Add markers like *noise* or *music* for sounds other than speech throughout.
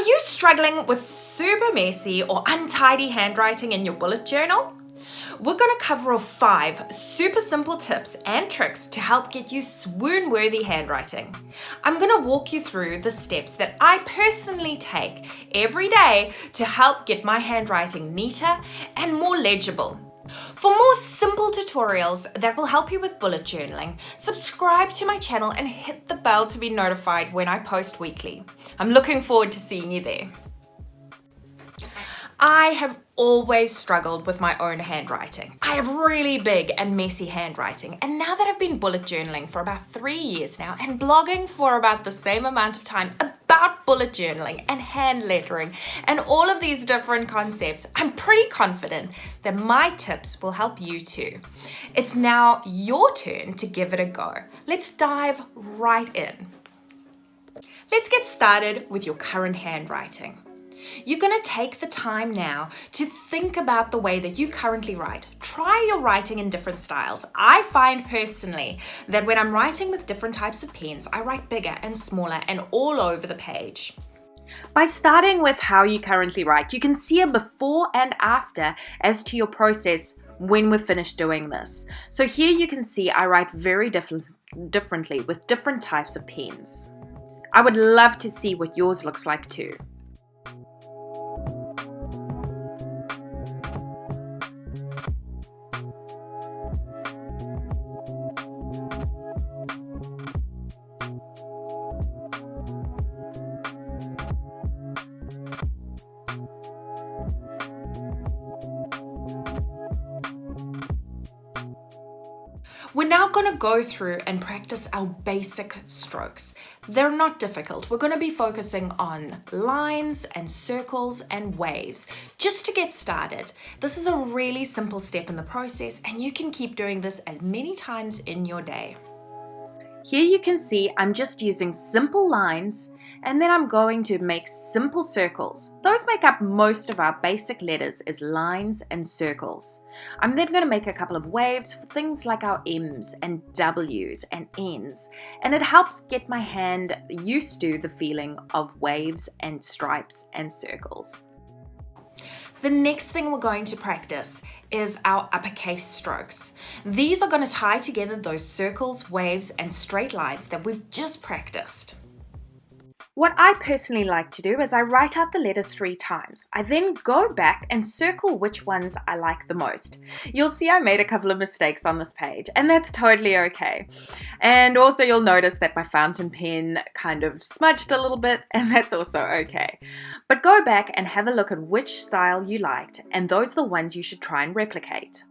Are you struggling with super messy or untidy handwriting in your bullet journal? We're going to cover five super simple tips and tricks to help get you swoon-worthy handwriting. I'm going to walk you through the steps that I personally take every day to help get my handwriting neater and more legible. For more simple tutorials that will help you with bullet journaling, subscribe to my channel and hit the bell to be notified when I post weekly. I'm looking forward to seeing you there. I have always struggled with my own handwriting. I have really big and messy handwriting and now that I've been bullet journaling for about three years now and blogging for about the same amount of time about bullet journaling and hand lettering and all of these different concepts, I'm pretty confident that my tips will help you too. It's now your turn to give it a go. Let's dive right in. Let's get started with your current handwriting. You're going to take the time now to think about the way that you currently write. Try your writing in different styles. I find personally that when I'm writing with different types of pens, I write bigger and smaller and all over the page. By starting with how you currently write, you can see a before and after as to your process when we're finished doing this. So here you can see I write very different, differently with different types of pens. I would love to see what yours looks like too. Now going to go through and practice our basic strokes. They're not difficult. We're going to be focusing on lines and circles and waves just to get started. This is a really simple step in the process and you can keep doing this as many times in your day. Here you can see I'm just using simple lines and then I'm going to make simple circles. Those make up most of our basic letters as lines and circles. I'm then going to make a couple of waves for things like our M's and W's and N's and it helps get my hand used to the feeling of waves and stripes and circles. The next thing we're going to practice is our uppercase strokes. These are going to tie together those circles, waves, and straight lines that we've just practiced. What I personally like to do is I write out the letter three times. I then go back and circle which ones I like the most. You'll see I made a couple of mistakes on this page and that's totally okay. And also you'll notice that my fountain pen kind of smudged a little bit *laughs* and that's also okay. But go back and have a look at which style you liked and those are the ones you should try and replicate.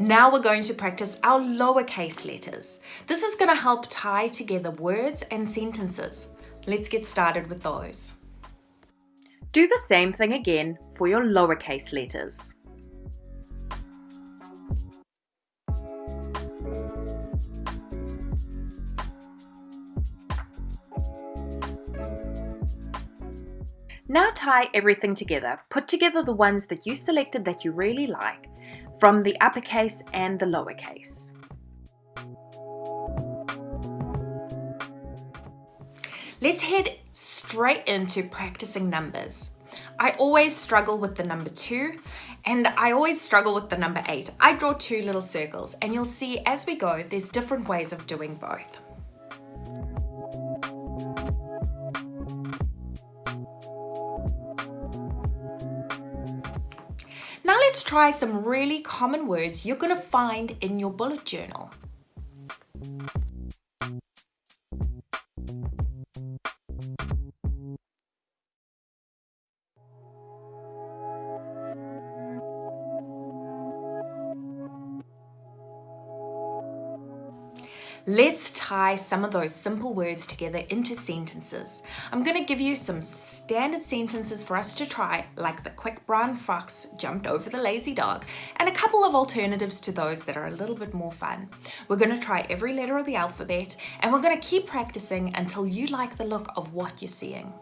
Now we're going to practice our lowercase letters. This is going to help tie together words and sentences. Let's get started with those. Do the same thing again for your lowercase letters. Now tie everything together. Put together the ones that you selected that you really like from the uppercase and the lowercase. Let's head straight into practicing numbers. I always struggle with the number two and I always struggle with the number eight. I draw two little circles and you'll see as we go, there's different ways of doing both. Now let's try some really common words you're going to find in your bullet journal. Let's tie some of those simple words together into sentences. I'm going to give you some standard sentences for us to try, like the quick brown fox jumped over the lazy dog, and a couple of alternatives to those that are a little bit more fun. We're going to try every letter of the alphabet, and we're going to keep practicing until you like the look of what you're seeing.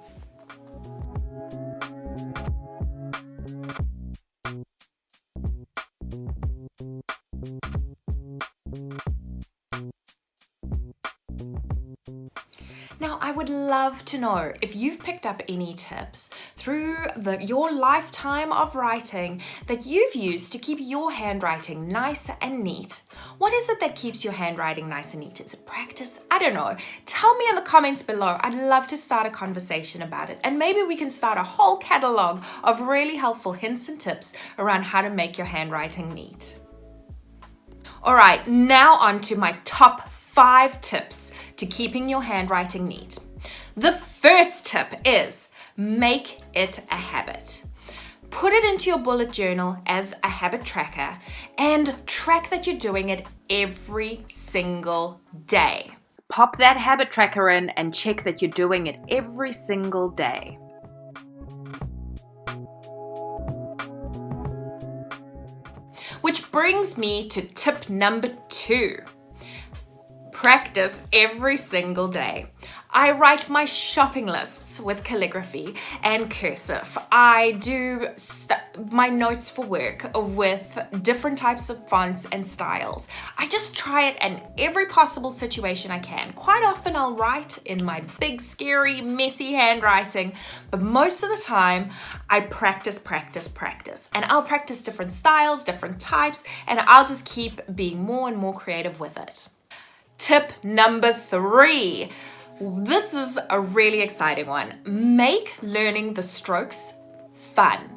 To know if you've picked up any tips through the, your lifetime of writing that you've used to keep your handwriting nice and neat. What is it that keeps your handwriting nice and neat? Is it practice? I don't know. Tell me in the comments below. I'd love to start a conversation about it. And maybe we can start a whole catalog of really helpful hints and tips around how to make your handwriting neat. All right, now on to my top five tips to keeping your handwriting neat. The first tip is make it a habit. Put it into your bullet journal as a habit tracker and track that you're doing it every single day. Pop that habit tracker in and check that you're doing it every single day. Which brings me to tip number two. Practice every single day. I write my shopping lists with calligraphy and cursive. I do my notes for work with different types of fonts and styles. I just try it in every possible situation I can. Quite often I'll write in my big, scary, messy handwriting, but most of the time I practice, practice, practice. And I'll practice different styles, different types, and I'll just keep being more and more creative with it. Tip number three this is a really exciting one. Make learning the strokes fun.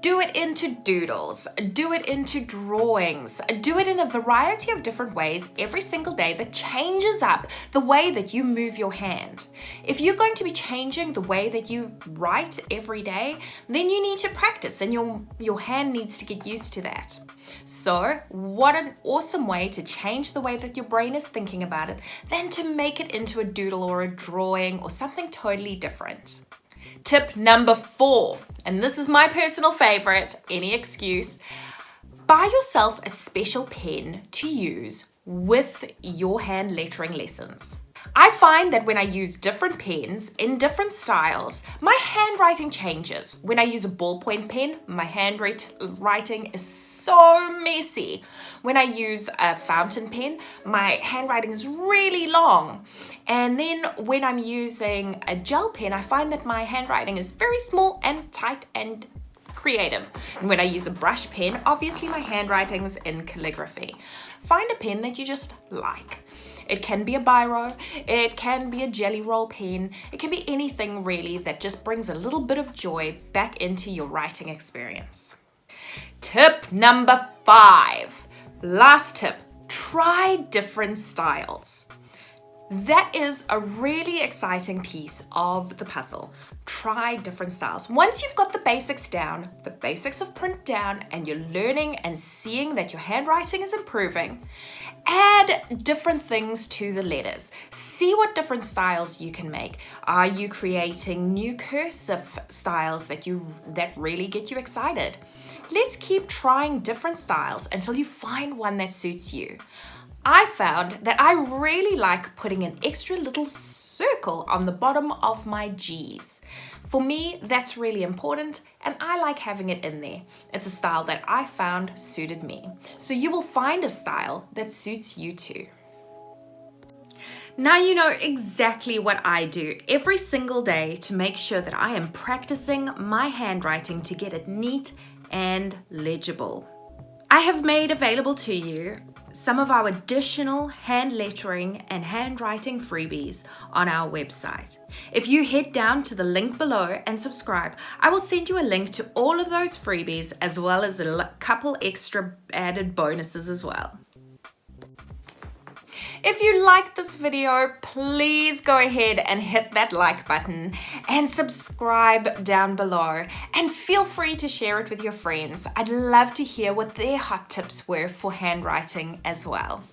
Do it into doodles, do it into drawings, do it in a variety of different ways every single day that changes up the way that you move your hand. If you're going to be changing the way that you write every day, then you need to practice and your, your hand needs to get used to that. So what an awesome way to change the way that your brain is thinking about it than to make it into a doodle or a drawing or something totally different. Tip number four, and this is my personal favorite, any excuse, buy yourself a special pen to use with your hand lettering lessons. I find that when I use different pens in different styles, my handwriting changes. When I use a ballpoint pen, my handwriting is so messy. When I use a fountain pen, my handwriting is really long. And then when I'm using a gel pen, I find that my handwriting is very small and tight and creative. And when I use a brush pen, obviously my handwriting's in calligraphy. Find a pen that you just like. It can be a biro, it can be a Gelly Roll pen, it can be anything really that just brings a little bit of joy back into your writing experience. Tip number five, last tip, try different styles. That is a really exciting piece of the puzzle. Try different styles. Once you've got the basics down, the basics of print down, and you're learning and seeing that your handwriting is improving, add different things to the letters. See what different styles you can make. Are you creating new cursive styles that you that really get you excited? Let's keep trying different styles until you find one that suits you. I found that I really like putting an extra little circle on the bottom of my G's. For me, that's really important and I like having it in there. It's a style that I found suited me. So you will find a style that suits you too. Now you know exactly what I do every single day to make sure that I am practicing my handwriting to get it neat and legible. I have made available to you some of our additional hand lettering and handwriting freebies on our website. If you head down to the link below and subscribe, I will send you a link to all of those freebies as well as a couple extra added bonuses as well. If you liked this video, please go ahead and hit that like button and subscribe down below and feel free to share it with your friends. I'd love to hear what their hot tips were for handwriting as well.